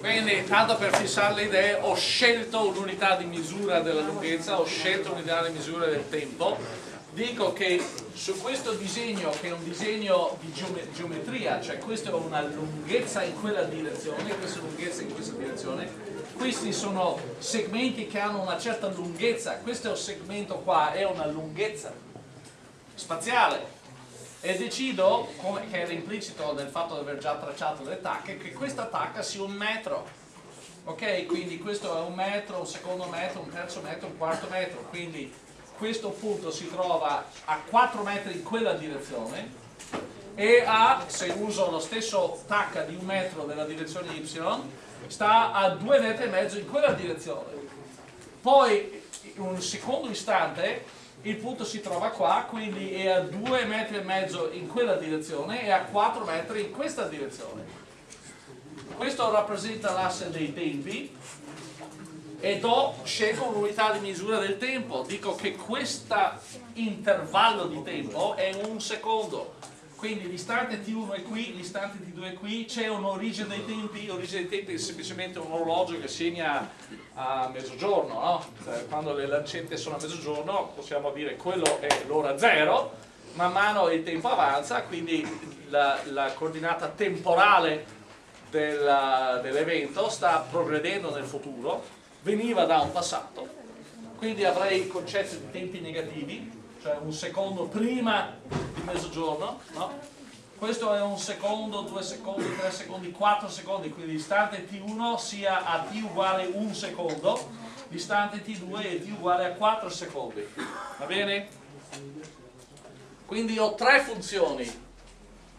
quindi tanto per fissare le idee ho scelto un'unità di misura della lunghezza ho scelto un'unità di misura del tempo. Dico che su questo disegno che è un disegno di geometria cioè questa è una lunghezza in quella direzione questa è lunghezza in questa direzione questi sono segmenti che hanno una certa lunghezza questo segmento qua è una lunghezza spaziale e decido, come, che era implicito nel fatto di aver già tracciato le tacche, che questa tacca sia un metro. Ok? Quindi questo è un metro, un secondo metro, un terzo metro, un quarto metro. Quindi questo punto si trova a 4 metri in quella direzione e a, se uso lo stesso tacca di un metro nella direzione y, sta a 2 metri e mezzo in quella direzione. Poi, in un secondo istante, il punto si trova qua, quindi è a 2 metri e mezzo in quella direzione e a 4 metri in questa direzione. Questo rappresenta l'asse dei tempi e do, scelgo un'unità di misura del tempo. Dico che questo intervallo di tempo è un secondo quindi l'istante T1 è qui, l'istante T2 è qui, c'è un'origine dei tempi, l'origine dei tempi è semplicemente un orologio che segna a mezzogiorno, no? Cioè, quando le lancette sono a mezzogiorno possiamo dire quello è l'ora zero, man mano il tempo avanza, quindi la, la coordinata temporale dell'evento sta progredendo nel futuro, veniva da un passato, quindi avrei il concetto di tempi negativi, cioè un secondo prima di mezzogiorno, no? questo è un secondo, due secondi, tre secondi, quattro secondi, quindi l'istante t1 sia a t uguale un secondo, l'istante t2 è t uguale a 4 secondi, va bene? Quindi ho tre funzioni,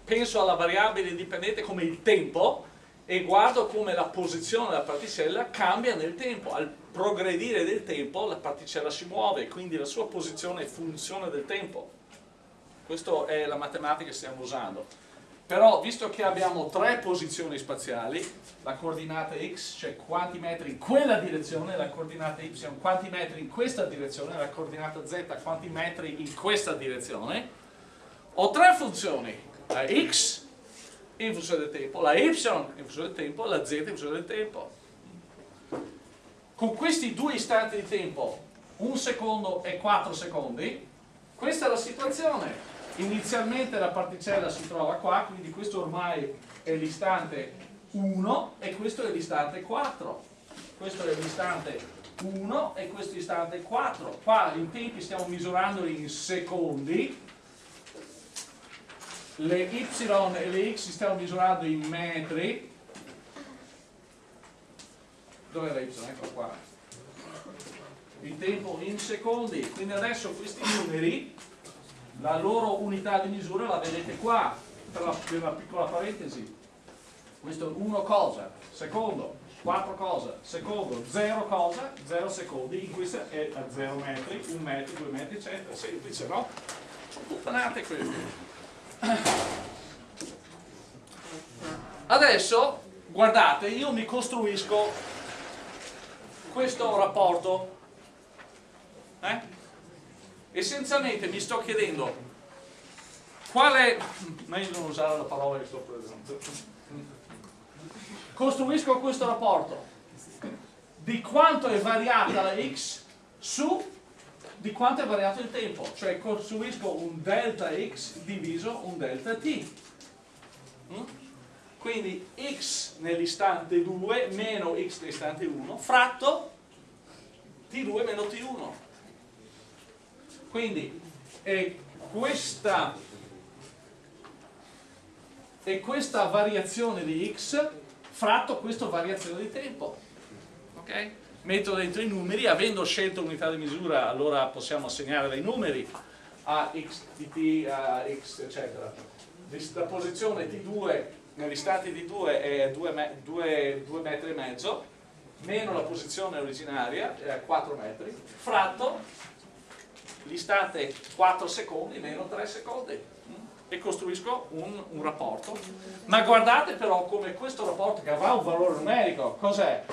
penso alla variabile indipendente come il tempo, e guardo come la posizione della particella cambia nel tempo. Al progredire del tempo la particella si muove, quindi la sua posizione è funzione del tempo. Questa è la matematica che stiamo usando. Però, visto che abbiamo tre posizioni spaziali, la coordinata x, cioè quanti metri in quella direzione, la coordinata y, quanti metri in questa direzione, la coordinata z, quanti metri in questa direzione, ho tre funzioni, la x, in funzione del tempo, la y in funzione del tempo, la z in funzione del tempo. Con questi due istanti di tempo, un secondo e quattro secondi, questa è la situazione. Inizialmente la particella si trova qua, quindi questo ormai è l'istante 1 e questo è l'istante 4. Questo è l'istante 1 e questo è l'istante 4. Qua in tempi stiamo misurandoli in secondi, le y e le x stiamo misurando in metri. Dov'è la y? ecco qua. Il tempo in secondi. Quindi adesso questi numeri la loro unità di misura la vedete qua per la, per la piccola parentesi. Questo 1 cosa, secondo 4 cosa, secondo 0 cosa, 0 secondi. In questa è a 0 metri, 1 metro, 2 metri eccetera, semplice no? sono puttanate queste Adesso, guardate, io mi costruisco questo rapporto. Eh? Essenzialmente mi sto chiedendo qual è... meglio non usare la parola che sto prendendo. Costruisco questo rapporto di quanto è variata la x su di quanto è variato il tempo, cioè costruisco un delta x diviso un delta t. Mm? Quindi x nell'istante 2 meno x nell'istante 1 fratto t2 meno t1. Quindi è questa, è questa variazione di x fratto questa variazione di tempo. Ok? Metto dentro i numeri, avendo scelto unità di misura allora possiamo assegnare dei numeri a x di t, a x eccetera. La posizione t2 nell'istante t2 è 2 metri e mezzo, meno la posizione originaria, è 4 metri, fratto l'istante 4 secondi meno 3 secondi e costruisco un, un rapporto. Ma guardate però come questo rapporto che avrà un valore numerico, cos'è?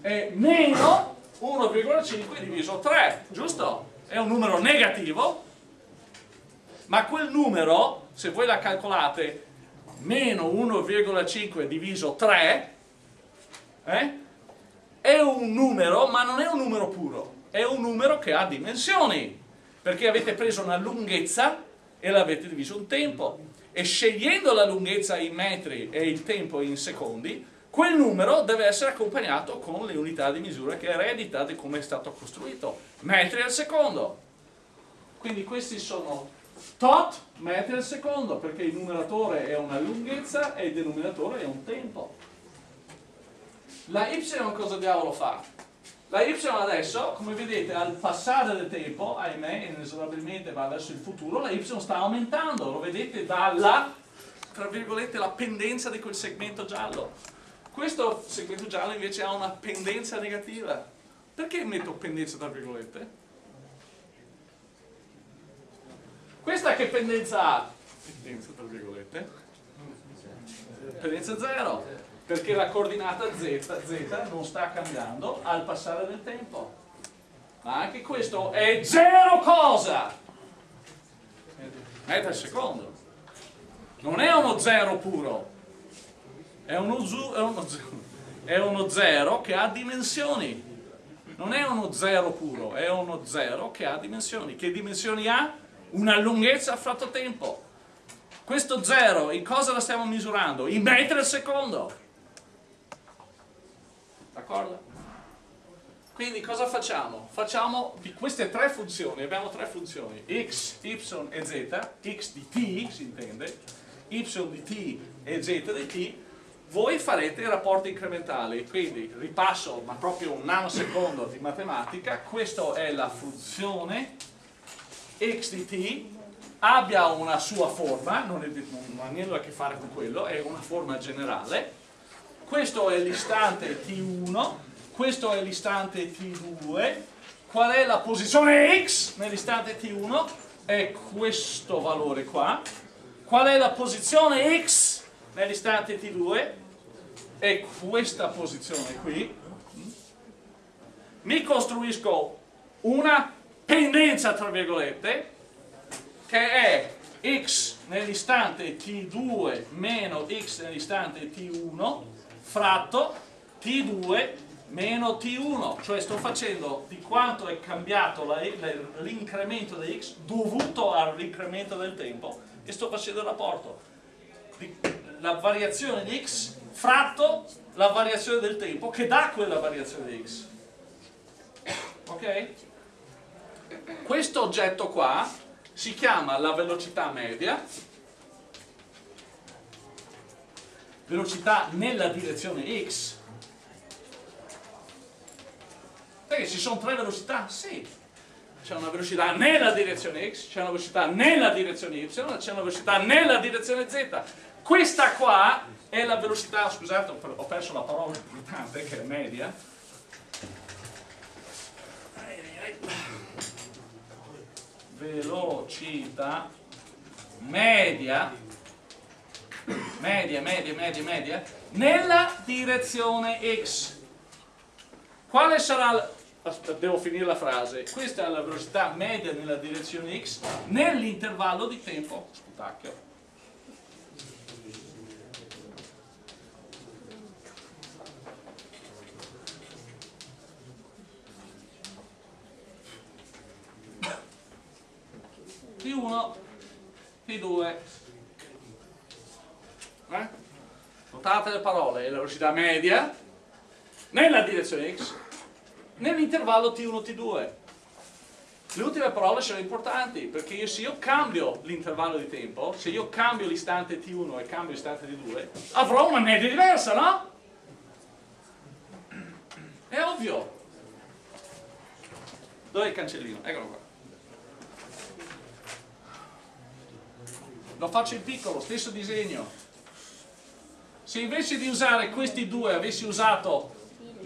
È meno 1,5 diviso 3, giusto? È un numero negativo, ma quel numero, se voi la calcolate, meno 1,5 diviso 3, eh? è un numero, ma non è un numero puro, è un numero che ha dimensioni, perché avete preso una lunghezza e l'avete diviso in tempo, e scegliendo la lunghezza in metri e il tempo in secondi, quel numero deve essere accompagnato con le unità di misura che eredita di come è stato costruito, metri al secondo. Quindi questi sono tot metri al secondo, perché il numeratore è una lunghezza e il denominatore è un tempo. La y cosa diavolo fa? La y adesso, come vedete, al passare del tempo, ahimè, inesorabilmente va verso il futuro, la y sta aumentando, lo vedete dalla, tra virgolette, la pendenza di quel segmento giallo. Questo segmento giallo invece ha una pendenza negativa. Perché metto pendenza tra virgolette? Questa che pendenza ha? Pendenza tra virgolette? Pendenza 0 perché la coordinata z, z non sta cambiando al passare del tempo. Ma anche questo è zero cosa? Metri al secondo. Non è uno zero puro, è uno, è, uno, è uno zero che ha dimensioni. Non è uno zero puro, è uno zero che ha dimensioni. Che dimensioni ha? Una lunghezza fratto tempo. Questo zero, in cosa la stiamo misurando? In metri al secondo. D'accordo? Quindi cosa facciamo? Facciamo di queste tre funzioni, abbiamo tre funzioni, x, y e z, x di t si intende, y di t e z di t, voi farete i rapporti incrementali, quindi ripasso ma proprio un nanosecondo di matematica, questa è la funzione x di t, abbia una sua forma, non, è, non ha niente a che fare con quello, è una forma generale, questo è l'istante T1, questo è l'istante T2, qual è la posizione X nell'istante T1? È questo valore qua. Qual è la posizione X nell'istante T2? È questa posizione qui. Mi costruisco una pendenza, tra virgolette, che è x nell'istante t2 meno x nell'istante t1 fratto T2 meno T1, cioè sto facendo di quanto è cambiato l'incremento di x dovuto all'incremento del tempo e sto facendo il rapporto la variazione di x fratto la variazione del tempo che dà quella variazione di x. Ok? questo oggetto qua si chiama la velocità media. Velocità nella direzione x. Perché ci sono tre velocità? sì. C'è una velocità nella direzione x c'è una velocità nella direzione y c'è una velocità nella direzione z questa qua è la velocità scusate ho perso la parola importante che è media velocità media media, media, media, media, nella direzione x. Quale sarà, la, devo finire la frase, questa è la velocità media nella direzione x nell'intervallo di tempo, sputacchio. T1, T2, eh? notate le parole, la velocità media nella direzione x nell'intervallo t1-t2 le ultime parole sono importanti perché io, se io cambio l'intervallo di tempo se io cambio l'istante t1 e cambio l'istante t2 avrò una media diversa, no? è ovvio dov'è il cancellino? eccolo qua lo faccio in piccolo, stesso disegno se invece di usare questi due avessi usato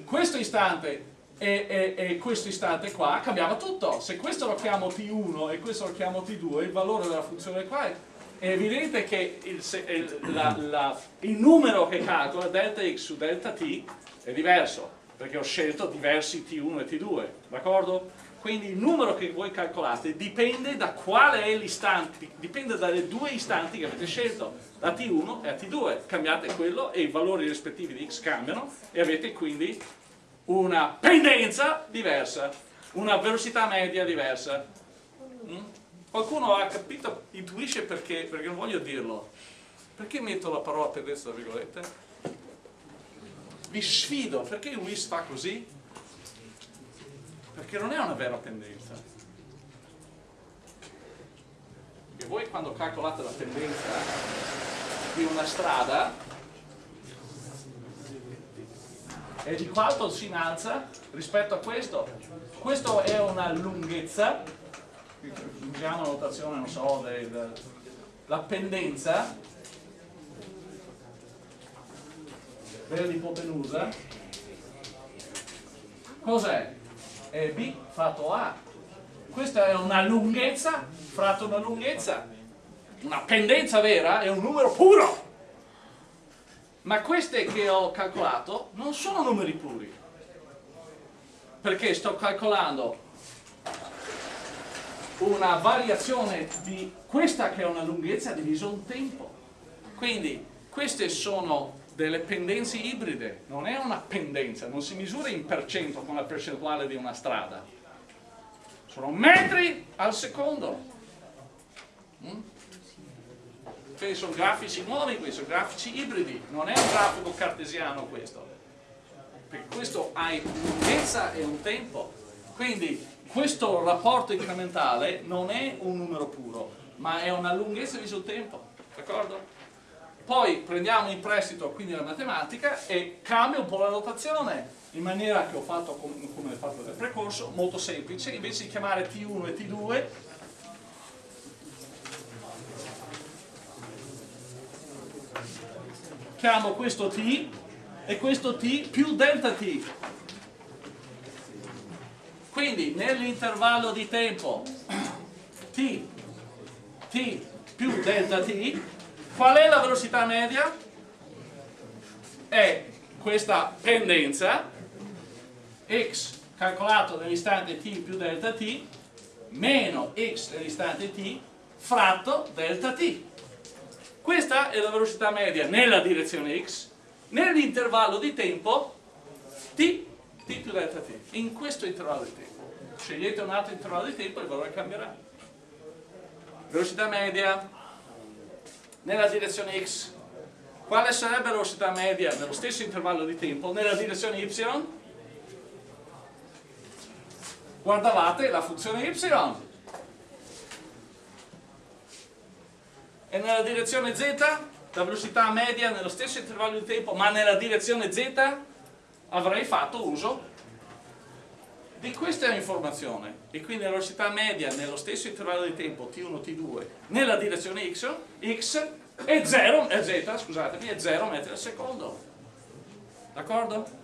questo istante e, e, e, questo istante qua, cambiava tutto. Se questo lo chiamo T1 e questo lo chiamo T2, il valore della funzione qua è, è evidente che il, il, la, la, il, numero che calcola delta x su delta t è diverso, perché ho scelto diversi T1 e T2, d'accordo? Quindi il numero che voi calcolate dipende da quale è l'istante, dipende dalle due istanti che avete scelto, la T1 e la T2. Cambiate quello e i valori rispettivi di x cambiano e avete quindi una pendenza diversa, una velocità media diversa. Mm? Qualcuno ha capito, intuisce perché, perché non voglio dirlo. Perché metto la parola pendenza tra virgolette? Vi sfido, perché il WIS fa così? Perché non è una vera pendenza. Perché voi quando calcolate la pendenza di una strada e di quanto si innalza rispetto a questo. Questo è una lunghezza, usiamo la notazione, non so, del, la pendenza dell'ipotenusa. Cos'è? È B fratto A. Questa è una lunghezza fratto una lunghezza. Una pendenza vera è un numero puro. Ma queste che ho calcolato non sono numeri puri. Perché sto calcolando una variazione di questa che è una lunghezza diviso un tempo. Quindi queste sono delle pendenze ibride, non è una pendenza, non si misura in per cento con la percentuale di una strada, sono metri al secondo. Mm? Sono grafici nuovi questi, sono grafici ibridi, non è un grafico cartesiano questo, perché questo ha lunghezza e un tempo, quindi questo rapporto incrementale non è un numero puro, ma è una lunghezza di sul tempo, d'accordo? Poi prendiamo in prestito quindi la matematica e cambio un po' la notazione in maniera che ho fatto come, ho fatto nel percorso, molto semplice, invece di chiamare T1 e T2 chiamo questo T e questo T più delta T. Quindi nell'intervallo di tempo T, T più delta T Qual è la velocità media? È questa pendenza x calcolato nell'istante t più delta t meno x nell'istante t fratto delta t. Questa è la velocità media nella direzione x nell'intervallo di tempo t, t più delta t. In questo intervallo di tempo. Scegliete un altro intervallo di tempo e il valore cambierà. Velocità media nella direzione x, quale sarebbe la velocità media nello stesso intervallo di tempo nella direzione y? Guardavate la funzione y. E nella direzione z, la velocità media nello stesso intervallo di tempo, ma nella direzione z, avrei fatto uso di questa informazione e quindi la velocità media nello stesso intervallo di tempo t1, t2 nella direzione x, x è 0, è z, scusatemi, è 0 metri al secondo. D'accordo?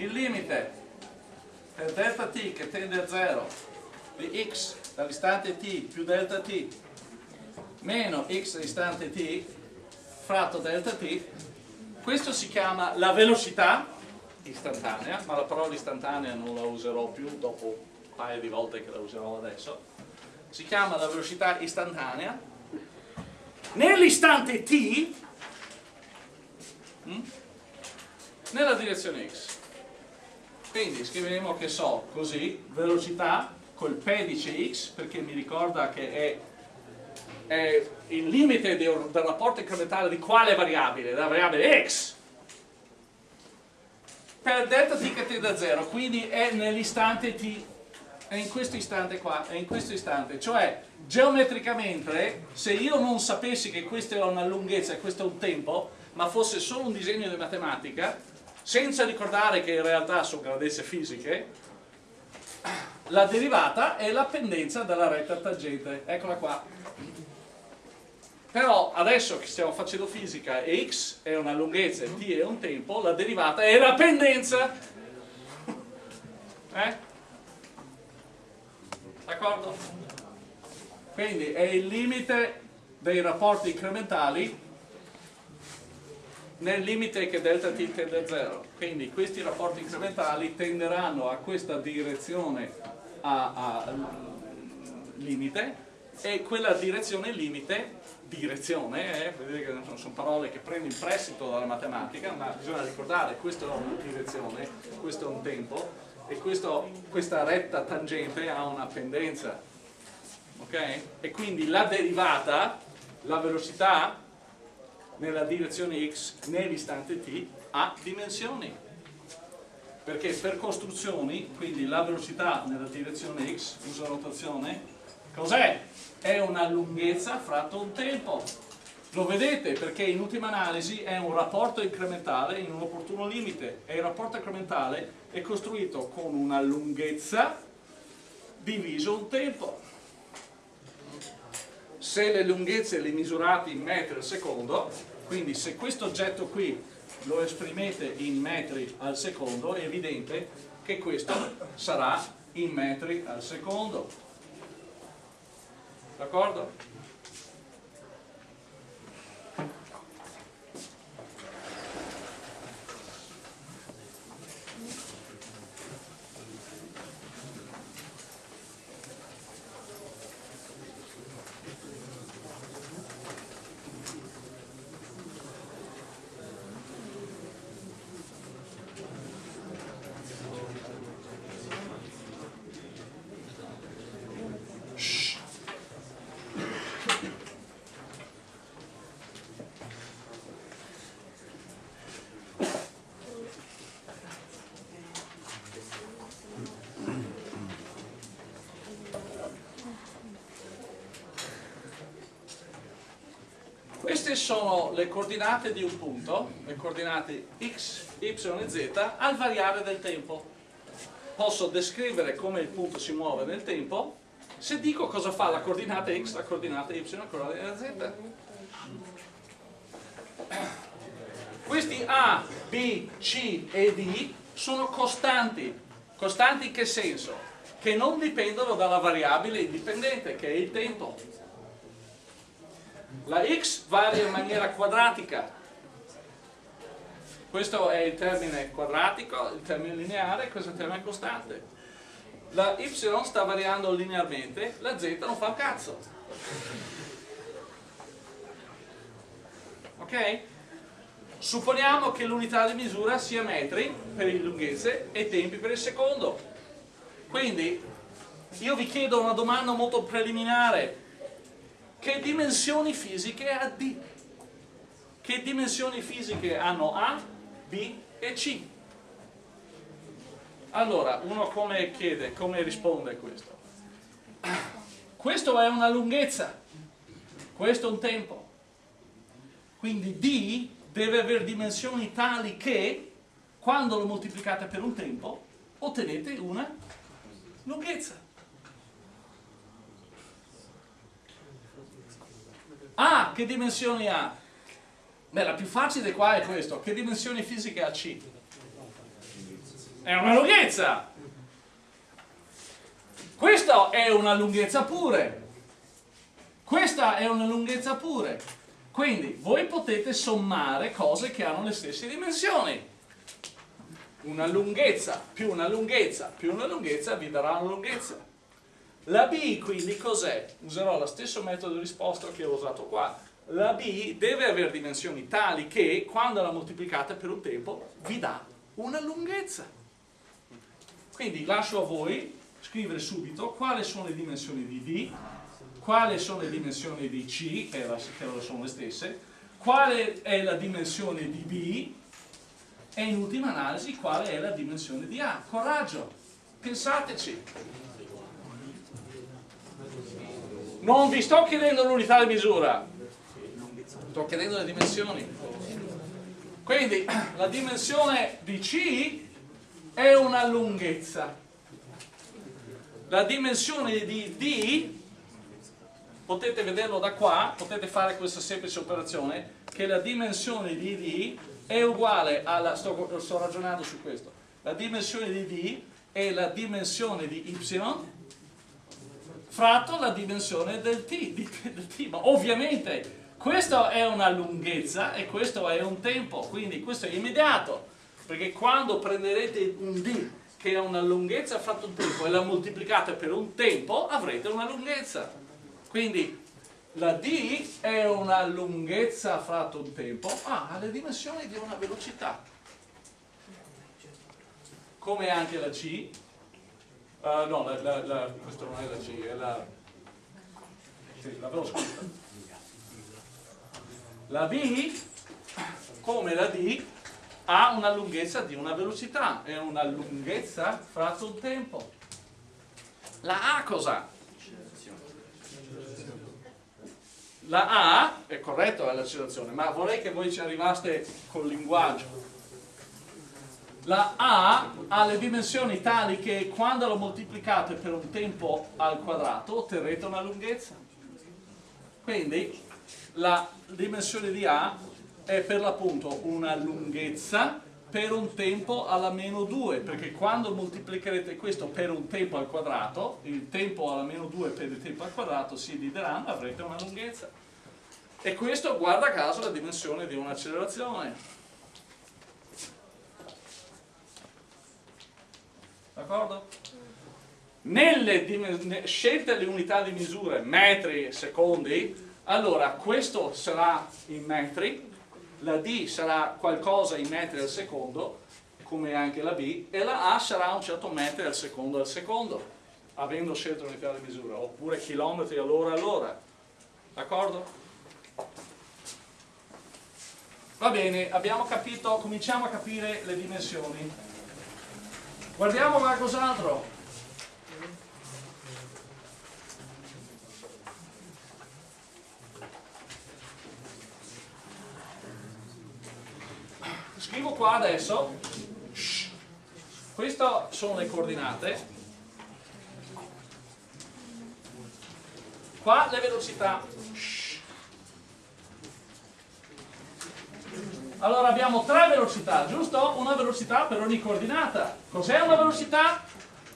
il limite per delta t che tende a 0 di x dall'istante t più delta t meno x dall'istante t fratto delta t. Questo si chiama la velocità istantanea ma la parola istantanea non la userò più dopo un paio di volte che la userò adesso. Si chiama la velocità istantanea. Nell'istante t hm, nella direzione x. Quindi scriveremo che so così velocità col pedice x perché mi ricorda che è, è il limite del, del rapporto incrementale di quale variabile? della variabile x per delta t che tende a 0 quindi è nell'istante t è in questo istante qua è in questo istante cioè geometricamente se io non sapessi che questa è una lunghezza e questo è un tempo ma fosse solo un disegno di matematica senza ricordare che in realtà sono grandezze fisiche, la derivata è la pendenza della retta tangente, eccola qua. però adesso che stiamo facendo fisica e x è una lunghezza e t è un tempo, la derivata è la pendenza. Eh? D'accordo? Quindi è il limite dei rapporti incrementali nel limite che delta t tende a 0. Quindi questi rapporti incrementali tenderanno a questa direzione a, a limite e quella direzione limite direzione, eh, vedete che sono parole che prendo in prestito dalla matematica, ma bisogna ricordare, questa è una direzione, questo è un tempo e questo, questa retta tangente ha una pendenza, ok? E quindi la derivata, la velocità nella direzione x nell'istante t ha dimensioni perché per costruzioni, quindi la velocità nella direzione x, uso notazione, cos'è? È una lunghezza fratto un tempo. Lo vedete perché in ultima analisi è un rapporto incrementale in un opportuno limite e il rapporto incrementale è costruito con una lunghezza diviso un tempo. Se le lunghezze le misurate in metri al secondo, quindi se questo oggetto qui lo esprimete in metri al secondo è evidente che questo sarà in metri al secondo d'accordo? Queste sono le coordinate di un punto, le coordinate x, y e z al variare del tempo. Posso descrivere come il punto si muove nel tempo se dico cosa fa la coordinata x, la coordinata y, la coordinata z. Questi A, B, C e D sono costanti. Costanti in che senso? Che non dipendono dalla variabile indipendente, che è il tempo. La x varia in maniera quadratica. Questo è il termine quadratico, il termine lineare, questo è il termine costante. La y sta variando linearmente, la z non fa un cazzo. Ok? Supponiamo che l'unità di misura sia metri per le lunghezze e tempi per il secondo. Quindi io vi chiedo una domanda molto preliminare che dimensioni fisiche ha D? Che dimensioni fisiche hanno A, B e C? Allora, uno come chiede, come risponde a questo? Questo è una lunghezza, questo è un tempo. Quindi D deve avere dimensioni tali che, quando lo moltiplicate per un tempo, ottenete una lunghezza. Ah, che dimensioni ha? Beh, la più facile qua è questo. Che dimensioni fisiche ha C? È una lunghezza. Questa è una lunghezza pure. Questa è una lunghezza pure. Quindi voi potete sommare cose che hanno le stesse dimensioni. Una lunghezza più una lunghezza più una lunghezza vi darà una lunghezza. La B quindi cos'è? Userò lo stesso metodo di risposta che ho usato qua. La B deve avere dimensioni tali che quando la moltiplicate per un tempo vi dà una lunghezza. Quindi lascio a voi scrivere subito quali sono le dimensioni di D, quali sono le dimensioni di C, che, sono le stesse, quale è la dimensione di B e in ultima analisi quale è la dimensione di A. Coraggio, pensateci. Non vi sto chiedendo l'unità di misura, sto chiedendo le dimensioni. Quindi la dimensione di C è una lunghezza. La dimensione di D potete vederlo da qua, potete fare questa semplice operazione, che la dimensione di D è uguale alla, sto, sto ragionando su questo, la dimensione di D è la dimensione di Y fratto la dimensione del t, del t. ma ovviamente questa è una lunghezza e questo è un tempo, quindi questo è immediato, perché quando prenderete un d che ha una lunghezza fratto un tempo e la moltiplicate per un tempo, avrete una lunghezza. Quindi la d è una lunghezza fratto un tempo, ah, ha le dimensioni di una velocità. Come anche la c, uh, no, la, la, la, questo non è la c, è la, sì, l'avevo scritta la B, come la D, ha una lunghezza di una velocità, è una lunghezza fratto un tempo. La A cosa? La A, è corretto è l'accelerazione, ma vorrei che voi ci arrivaste col linguaggio. La A ha le dimensioni tali che quando lo moltiplicate per un tempo al quadrato otterrete una lunghezza. Quindi la dimensione di A è per l'appunto una lunghezza per un tempo alla meno 2 perché quando moltiplicherete questo per un tempo al quadrato il tempo alla meno 2 per il tempo al quadrato si divideranno avrete una lunghezza e questo guarda caso la dimensione di un'accelerazione d'accordo? nelle scelte le unità di misura metri, secondi allora, questo sarà in metri, la D sarà qualcosa in metri al secondo, come anche la B, e la A sarà un certo metro al secondo al secondo, avendo scelto l'unità di misura, oppure chilometri all'ora all'ora. D'accordo? Va bene, abbiamo capito, cominciamo a capire le dimensioni. Guardiamo qualcos'altro. scrivo qua adesso. Queste sono le coordinate. Qua le velocità allora abbiamo tre velocità giusto? una velocità per ogni coordinata cos'è una velocità?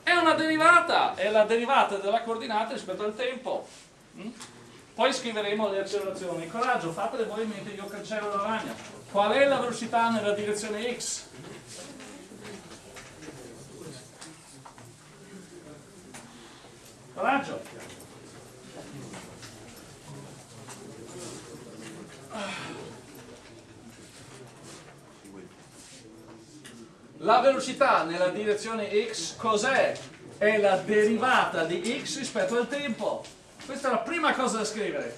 è una derivata è la derivata della coordinata rispetto al tempo mm? poi scriveremo le accelerazioni coraggio fatele voi mentre io cancello la ragna Qual è la velocità nella direzione x? Coraggio! La velocità nella direzione x cos'è? È la derivata di x rispetto al tempo. Questa è la prima cosa da scrivere.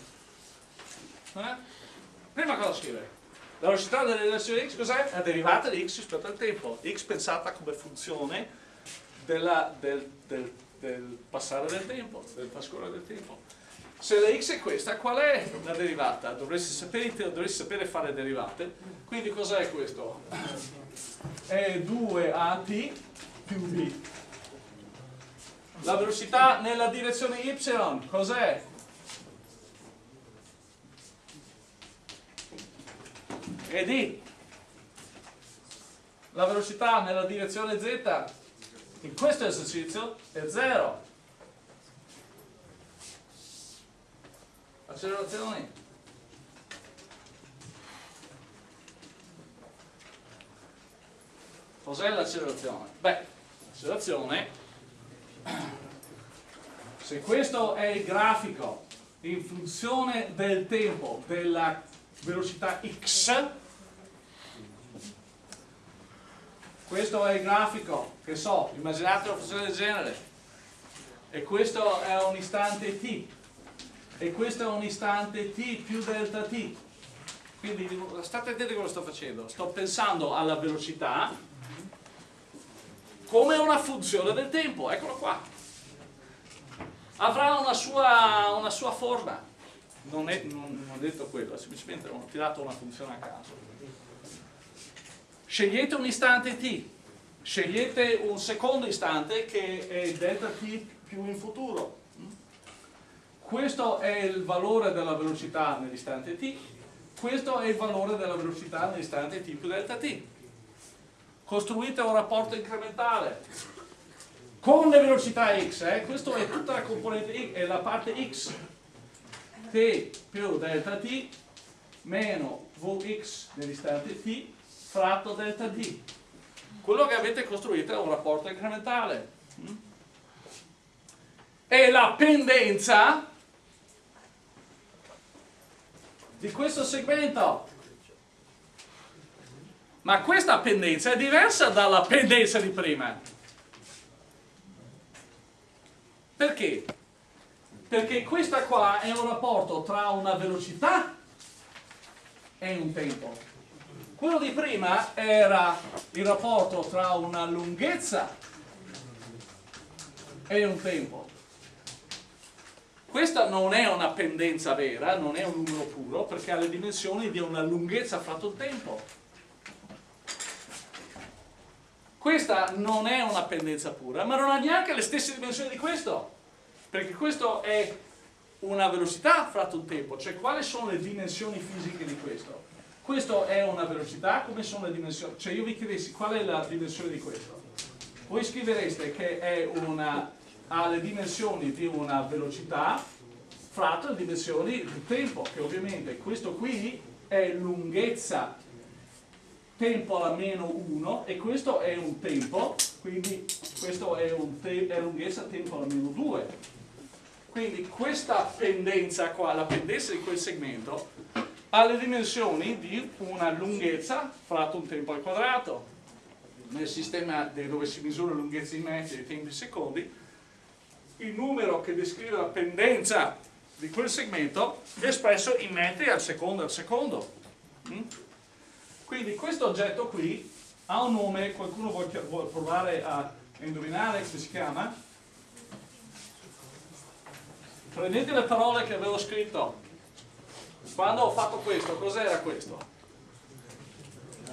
Eh? Prima cosa da scrivere. La velocità della relazione x cos'è? La derivata di x rispetto al tempo. x pensata come funzione della, del, del, del, passare del tempo, del trascorrere del tempo. Se la x è questa, qual è la derivata? Dovreste sapere, dovreste sapere fare derivate. Quindi cos'è questo? È 2at più b. La velocità nella direzione y cos'è? e D. La velocità nella direzione Z in questo esercizio è 0. Accelerazioni. Cos'è l'accelerazione? Beh, l'accelerazione, se questo è il grafico in funzione del tempo della velocità x questo è il grafico che so, immaginate una funzione del genere e questo è un istante t e questo è un istante t più delta t. Quindi state attenti a cosa sto facendo. Sto pensando alla velocità come una funzione del tempo. Eccolo qua. Avrà una sua, una sua forma. Non, è, non, ho detto quello, semplicemente ho tirato una funzione a caso. Scegliete un istante t, scegliete un secondo istante che è delta t più in futuro. Questo è il valore della velocità nell'istante t, questo è il valore della velocità nell'istante t più delta t. Costruite un rapporto incrementale con le velocità x, eh? questo è tutta la componente x, è la parte x, t più delta t meno vx nell'istante t fratto delta d. Quello che avete costruito è un rapporto incrementale. E la pendenza di questo segmento. Ma questa pendenza è diversa dalla pendenza di prima. Perché? Perché questa qua è un rapporto tra una velocità e un tempo. Quello di prima era il rapporto tra una lunghezza e un tempo. Questa non è una pendenza vera, non è un numero puro, perché ha le dimensioni di una lunghezza fratto il tempo. Questa non è una pendenza pura, ma non ha neanche le stesse dimensioni di questo, perché questo è una velocità fratto il tempo, cioè quali sono le dimensioni fisiche di questo? Questo è una velocità, come sono le dimensioni? Cioè io vi chiedessi qual è la dimensione di questo? Voi scrivereste che è una, ha le dimensioni di una velocità fratto le dimensioni del tempo, che ovviamente questo qui è lunghezza tempo alla meno 1 e questo è un tempo, quindi questo è, te è lunghezza tempo alla meno 2. Quindi questa pendenza qua, la pendenza di quel segmento, ha le dimensioni di una lunghezza fratto un tempo al quadrato. Nel sistema dove si misura lunghezza in metri e tempi in secondi, il numero che descrive la pendenza di quel segmento è espresso in metri al secondo al secondo. Mm? Quindi questo oggetto qui ha un nome, qualcuno vuole provare a indovinare come si chiama? Prendete le parole che avevo scritto. Quando ho fatto questo, cos'era questo?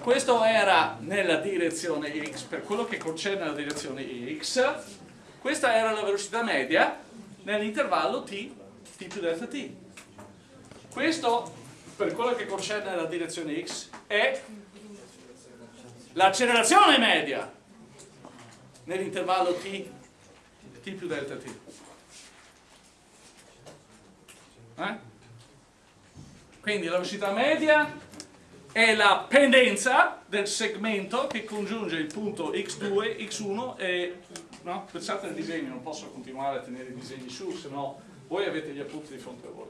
Questo era nella direzione x, per quello che concerne la direzione x, questa era la velocità media nell'intervallo t, t più delta t. Questo, per quello che concerne la direzione x, è l'accelerazione media nell'intervallo t, t più delta t. Eh? Quindi la velocità media è la pendenza del segmento che congiunge il punto x2, x1 e... No? Pensate al disegno, non posso continuare a tenere i disegni su, se no voi avete gli appunti di fronte a voi.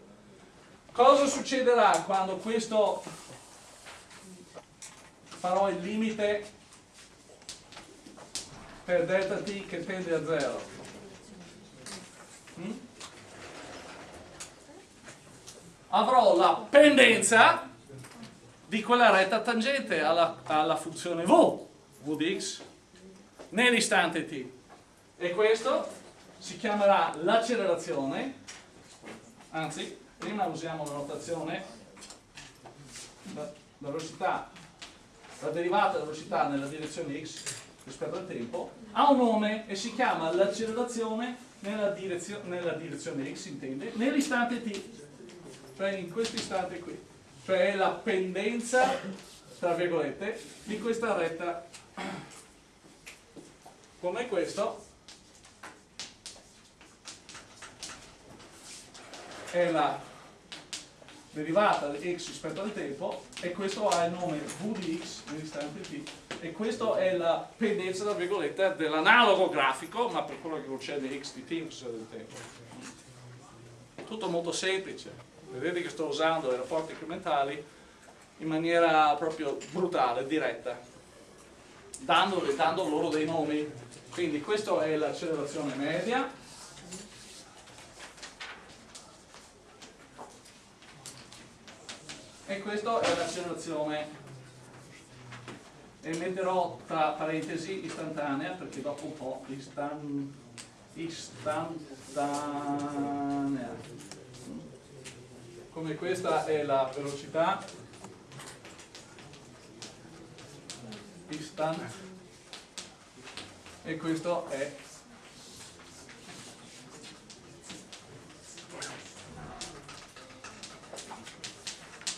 Cosa succederà quando questo farò il limite per delta t che tende a 0? Hmm? Avrò la pendenza di quella retta tangente alla, alla funzione v, v di x, nell'istante t. E questo si chiamerà l'accelerazione, anzi, prima usiamo la notazione, la, velocità, la derivata della velocità nella direzione x rispetto al tempo, ha un nome e si chiama l'accelerazione nella, direzio, nella direzione x, intende, nell'istante t, cioè in questo istante qui. Cioè la pendenza, tra virgolette, di questa retta. Come questo è la derivata di x rispetto al tempo e questo ha il nome v di x nell'istante t e questa è la pendenza tra virgolette dell'analogo grafico ma per quello che concerne x di t in del tempo tutto molto semplice vedete che sto usando i rapporti incrementali in maniera proprio brutale, diretta, dando, dando loro dei nomi. Quindi questa è l'accelerazione media, e questa è l'accelerazione e metterò tra parentesi istantanea perché dopo un po' istan, istantanea. Come questa è la velocità. Instant e questo è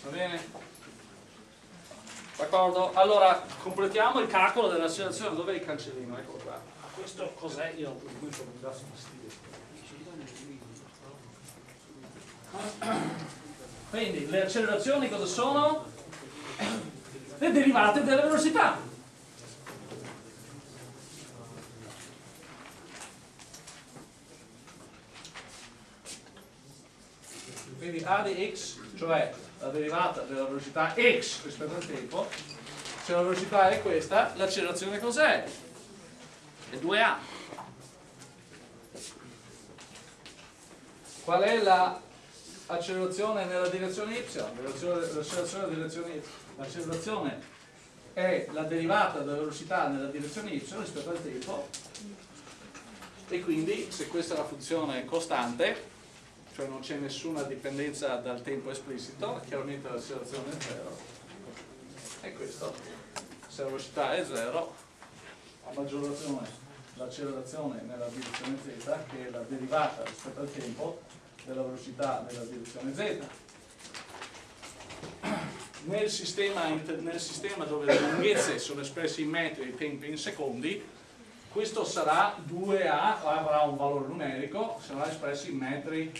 Va bene? D'accordo? Allora, completiamo il calcolo dell'accelerazione. Dov'è il cancellino? Eccolo qua. Questo cos'è? Io questo mi dà fastidio. Quindi le accelerazioni cosa sono? Le derivate della velocità. Quindi a di x, cioè la derivata della velocità x rispetto al tempo, se la velocità è questa, l'accelerazione cos'è? È 2a. Qual è l'accelerazione nella direzione y? L'accelerazione direzione è la derivata della velocità nella direzione y rispetto al tempo e quindi se questa è la funzione costante cioè non c'è nessuna dipendenza dal tempo esplicito, chiaramente l'accelerazione è 0 e questo, se la velocità è 0, a maggior ragione l'accelerazione nella direzione z, che è la derivata rispetto al tempo della velocità nella direzione z. Nel sistema, nel sistema dove le lunghezze sono espresse in metri e i tempi in secondi, questo sarà 2A, avrà un valore numerico, sarà espresso in metri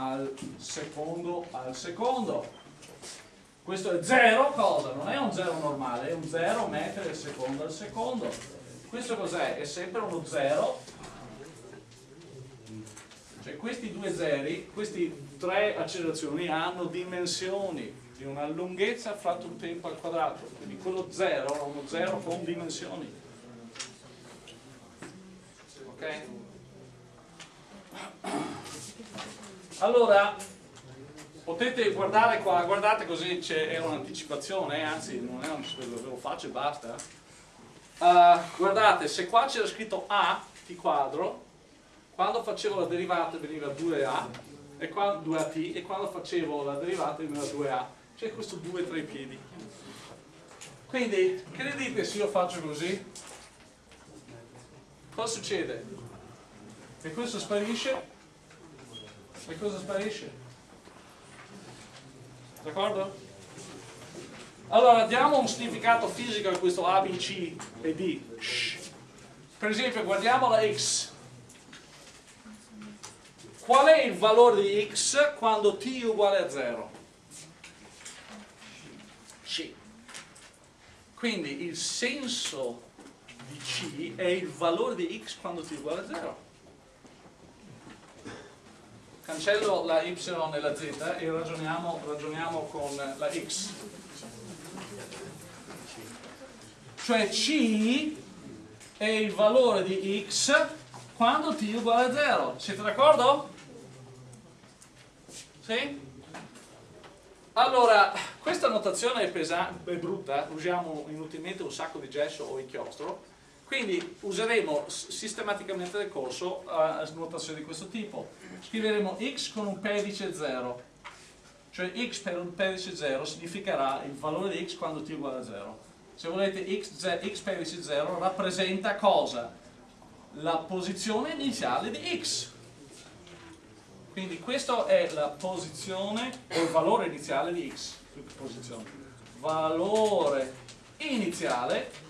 al secondo al secondo questo è 0 cosa? non è un 0 normale è un 0 metri al secondo al secondo questo cos'è? è sempre uno 0 cioè questi due zeri queste tre accelerazioni hanno dimensioni di una lunghezza fratto un tempo al quadrato quindi quello 0 è uno 0 con dimensioni ok? Allora, potete guardare qua, guardate così c'è un'anticipazione, anzi non è un'anticipazione, ve lo faccio e basta. Uh, guardate, se qua c'era scritto A, t quadro, quando facevo la derivata veniva 2A, e qua 2AT, e quando facevo la derivata veniva 2A. C'è questo 2 tra i piedi. Quindi, che ne dite se io faccio così? Cosa succede? Che questo sparisce e cosa sparisce? D'accordo? Allora diamo un significato fisico a questo A, B, C e D. Per esempio guardiamo la X. Qual è il valore di X quando T è uguale a 0? C. Quindi il senso di C è il valore di X quando T è uguale a 0 cancello la y e la z e ragioniamo, ragioniamo con la x. Cioè c è il valore di x quando t è uguale a 0. Siete d'accordo? Sì? Allora, questa notazione è, pesante, è brutta, usiamo inutilmente un sacco di gesso o inchiostro, quindi useremo sistematicamente nel corso uh, notazioni di questo tipo. Scriveremo x con un pedice 0, cioè x per un pedice 0 significherà il valore di x quando t uguale a 0. Se volete x, x pedice 0 rappresenta cosa? La posizione iniziale di x. Quindi questa è la posizione o il valore iniziale di x. Valore iniziale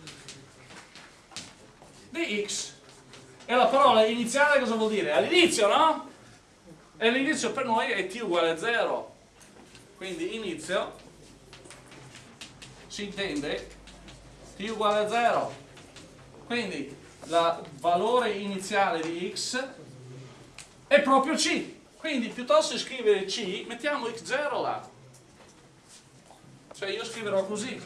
di x. E la parola iniziale cosa vuol dire? All'inizio, no? E l'inizio per noi è t uguale a 0. Quindi inizio si intende t uguale a 0. Quindi il valore iniziale di x è proprio c. Quindi piuttosto di scrivere c, mettiamo x0 là. Cioè io scriverò così.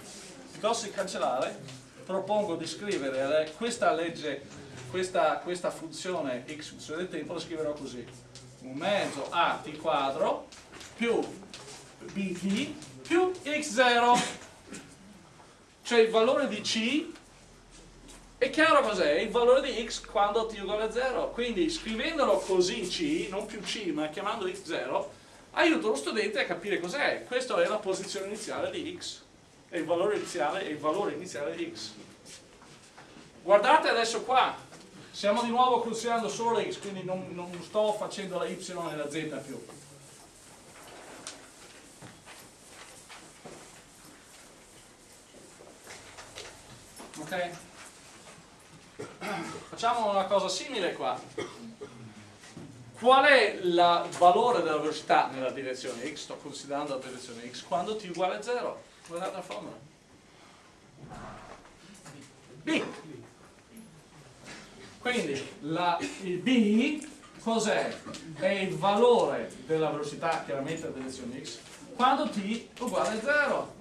Piuttosto di cancellare, propongo di scrivere questa legge, questa, questa funzione x funzione del tempo, la scriverò così. Un mezzo a t quadro più bt più x0. Cioè il valore di c è chiaro cos'è? Il valore di x quando t uguale a 0. Quindi scrivendolo così c, non più c, ma chiamando x0, aiuto lo studente a capire cos'è. Questa è la posizione iniziale di x e il valore iniziale è il valore iniziale di x. Guardate adesso qua, siamo di nuovo considerando solo x, quindi non, non sto facendo la y e la z più. Ok? Facciamo una cosa simile qua. Qual è il valore della velocità nella direzione x? Sto considerando la direzione x quando t uguale a 0 Guardate la formula. B. Quindi la, il B cos'è? È il valore della velocità chiaramente della direzione x quando t uguale a 0.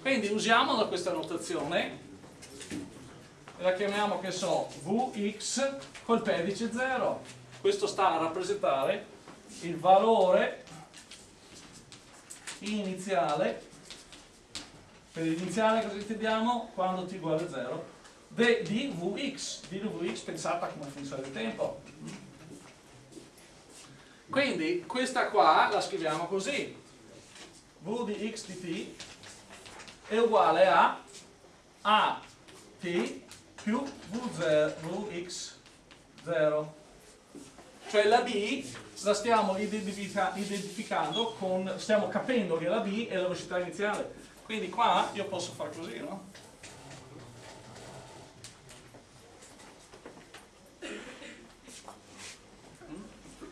Quindi usiamo questa notazione e la chiamiamo che so Vx col pedice 0. Questo sta a rappresentare il valore iniziale per l'iniziale cosa intendiamo? Quando t uguale a 0 di Vx, pensata come funzione del tempo. Quindi questa qua la scriviamo così. V di x di t è uguale a a t più v0, vx0. Cioè la b la stiamo identifica identificando con, stiamo capendo che la b è la velocità iniziale. Quindi qua io posso fare così, no?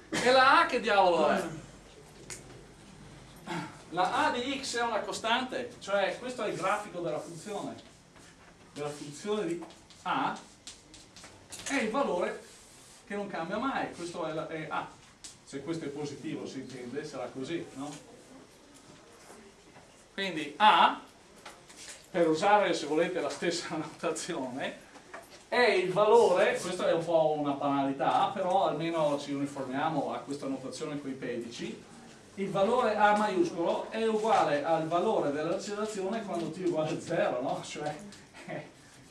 E la A che diavolo è? La A di x è una costante, cioè questo è il grafico della funzione. Della funzione di A è il valore che non cambia mai, questo è, la, è A. Se questo è positivo si intende, sarà così, no? Quindi A, per usare se volete la stessa notazione, è il valore, questo è un po' una banalità, però almeno ci uniformiamo a questa notazione con i pedici, il valore A maiuscolo è uguale al valore dell'accelerazione quando t è uguale a 0, no? Cioè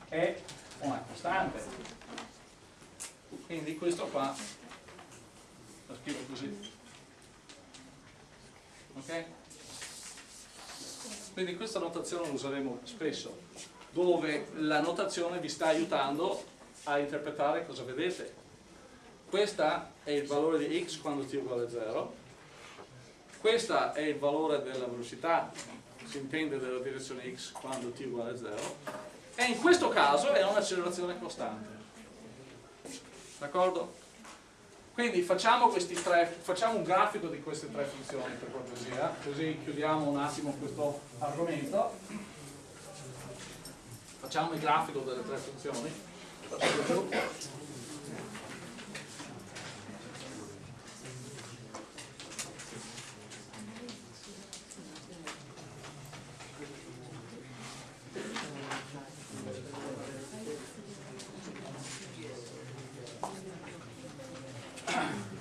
è una costante. Quindi questo qua lo scrivo così. Ok? Quindi questa notazione la useremo spesso dove la notazione vi sta aiutando a interpretare cosa vedete. Questo è il valore di x quando t è uguale a 0, questo è il valore della velocità, si intende della direzione x quando t è uguale a 0, e in questo caso è un'accelerazione costante. D'accordo? Quindi facciamo, tre, facciamo, un grafico di queste tre funzioni per cortesia, così chiudiamo un attimo questo argomento. Facciamo il grafico delle tre funzioni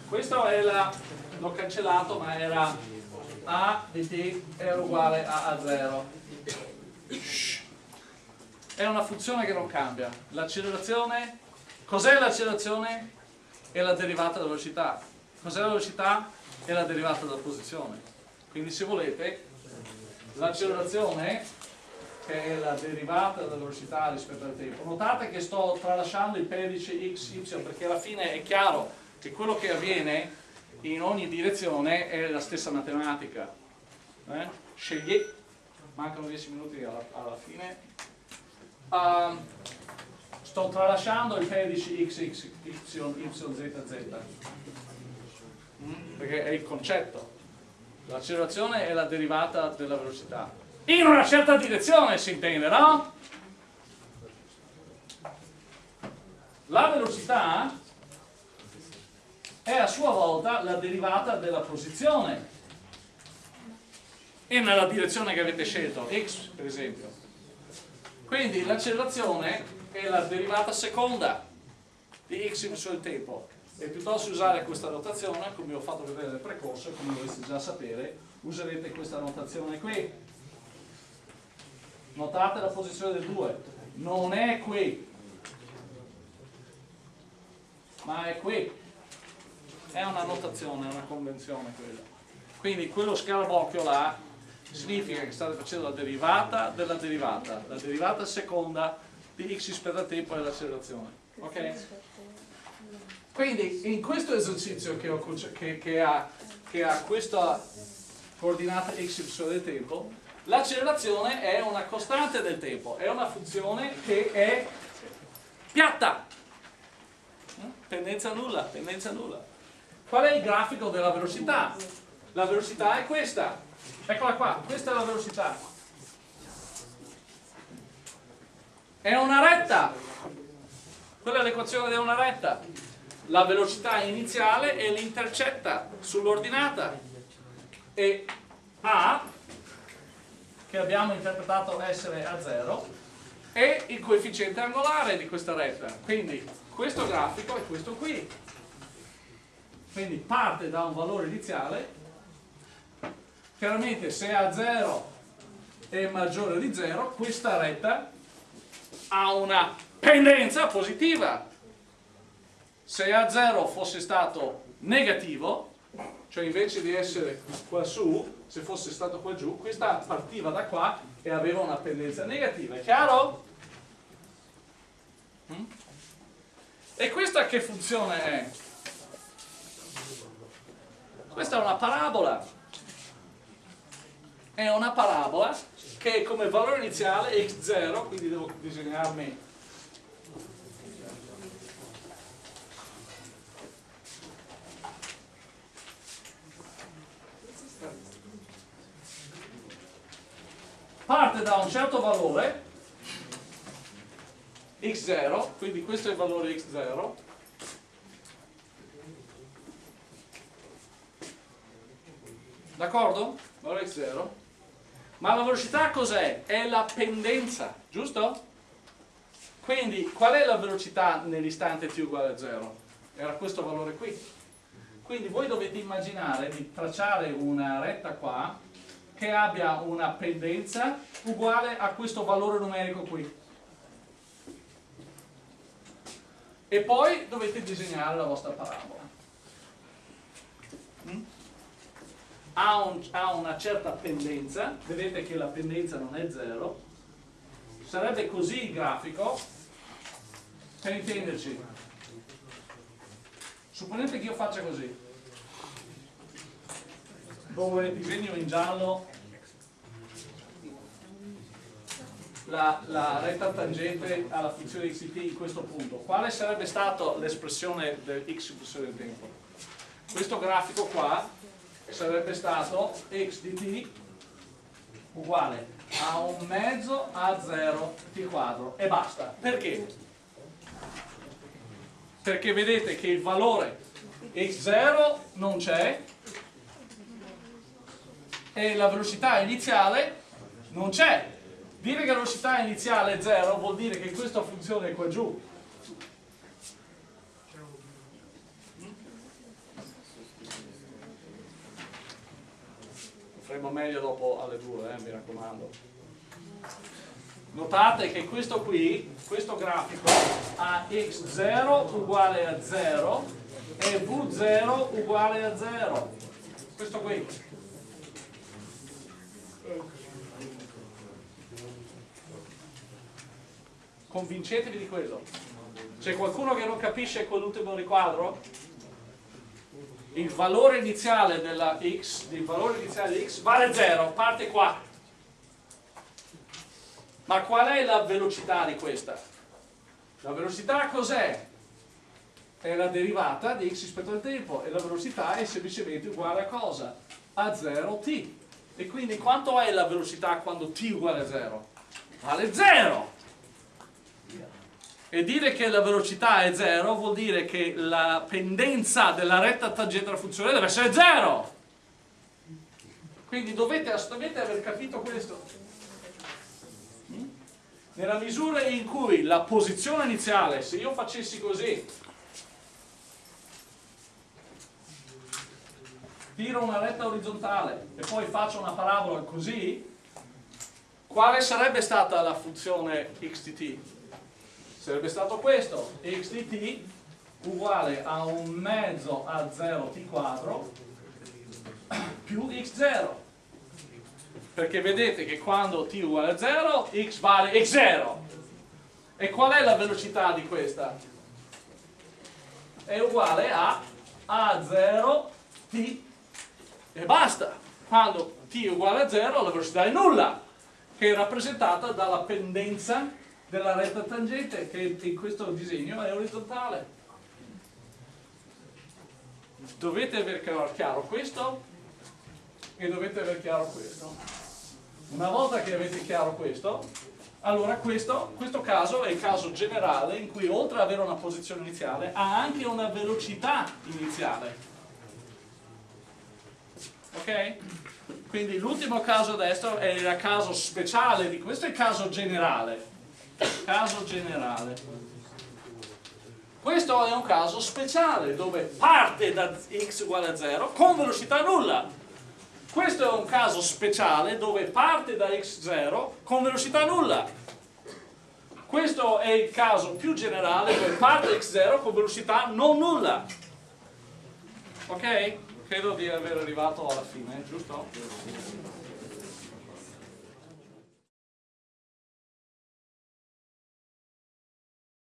questo è la l'ho cancellato ma era a di t era uguale a a 0 è una funzione che non cambia. L'accelerazione, cos'è l'accelerazione? È la derivata della velocità. Cos'è la velocità? È la derivata della posizione. Quindi se volete, l'accelerazione, che è la derivata della velocità rispetto al tempo, notate che sto tralasciando il pedice x, y, perché alla fine è chiaro che quello che avviene in ogni direzione è la stessa matematica. Eh? Scegli, mancano 10 minuti alla, alla fine, uh, sto tralasciando il pedice x, x, y, y, z, z mm? perché è il concetto l'accelerazione è la derivata della velocità in una certa direzione si intende, no? la velocità è a sua volta la derivata della posizione. E nella direzione che avete scelto, x per esempio. Quindi l'accelerazione è la derivata seconda di x sul tempo. E piuttosto usare questa notazione, come ho fatto vedere nel precorso, come dovreste già sapere, userete questa notazione qui. Notate la posizione del 2, non è qui, ma è qui. È una notazione, è una convenzione quella. Quindi quello scarabocchio là significa che state facendo la derivata della derivata, la derivata seconda di x rispetto al tempo e l'accelerazione. Ok? Quindi in questo esercizio che, ho, che, che, ha, che ha questa coordinata x del tempo, L'accelerazione è una costante del tempo, è una funzione che è piatta. Pendenza nulla, pendenza nulla. Qual è il grafico della velocità? La velocità è questa. Eccola qua, questa è la velocità. È una retta. Quella è l'equazione di una retta. La velocità iniziale è l'intercetta sull'ordinata. E A, che abbiamo interpretato essere a 0, è il coefficiente angolare di questa retta. Quindi questo grafico è questo qui. Quindi parte da un valore iniziale. Chiaramente se a 0 è maggiore di 0, questa retta ha una pendenza positiva. Se a 0 fosse stato negativo, cioè invece di essere qua su, se fosse stato qua giù, questa partiva da qua e aveva una pendenza negativa, è chiaro? Mm? E questa che funzione è? Questa è una parabola. È una parabola che come valore iniziale x0, quindi devo disegnarmi parte da un certo valore x0, quindi questo è il valore x0 d'accordo? valore x0 ma la velocità cos'è? è la pendenza, giusto? quindi qual è la velocità nell'istante t uguale a 0? era questo valore qui quindi voi dovete immaginare di tracciare una retta qua che abbia una pendenza uguale a questo valore numerico qui. E poi dovete disegnare la vostra parabola. Ha, un, ha una certa pendenza, vedete che la pendenza non è zero, sarebbe così il grafico, per intenderci. Supponete che io faccia così dove disegno in giallo la, la, retta tangente alla funzione xt in questo punto. Quale sarebbe stata l'espressione del x funzione del tempo? Questo grafico qua sarebbe stato x di t uguale a un mezzo a 0 t quadro e basta. Perché? Perché vedete che il valore x0 non c'è e la velocità iniziale non c'è. Dire che la velocità iniziale è 0 vuol dire che questa funzione qua giù. Faremo meglio dopo alle 2, eh, mi raccomando. Notate che questo qui, questo grafico, ha x0 uguale a 0 e v0 uguale a 0. Questo qui. Convincetevi di quello. C'è qualcuno che non capisce quell'ultimo riquadro? Il valore iniziale della x, il valore iniziale di x vale 0, parte qua. Ma qual è la velocità di questa? La velocità cos'è? È la derivata di x rispetto al tempo e la velocità è semplicemente uguale a cosa? A 0t. E quindi quanto è la velocità quando t uguale a 0? Vale 0! E dire che la velocità è 0 vuol dire che la pendenza della retta tangente alla funzione deve essere 0! Quindi dovete assolutamente aver capito questo. Nella misura in cui la posizione iniziale, se io facessi così, tiro una retta orizzontale e poi faccio una parabola così, quale sarebbe stata la funzione x di t? Sarebbe stato questo, x di t uguale a un mezzo a 0 t quadro più x0 perché vedete che quando t uguale a 0 x vale x0 e qual è la velocità di questa? è uguale a a0 t. E basta. Quando t uguale a 0 la velocità è nulla, che è rappresentata dalla pendenza della retta tangente che in questo disegno è orizzontale. Dovete aver chiaro questo e dovete aver chiaro questo. Una volta che avete chiaro questo, allora questo, questo caso è il caso generale in cui oltre ad avere una posizione iniziale ha anche una velocità iniziale. Ok? Quindi l'ultimo caso adesso è il caso speciale di questo è il caso generale. Caso generale. Questo è un caso speciale dove parte da x uguale a 0 con velocità nulla. Questo è un caso speciale dove parte da x0 con velocità nulla. Questo è il caso più generale dove parte da x0 con velocità non nulla. Ok? Credo di aver arrivato alla fine, giusto?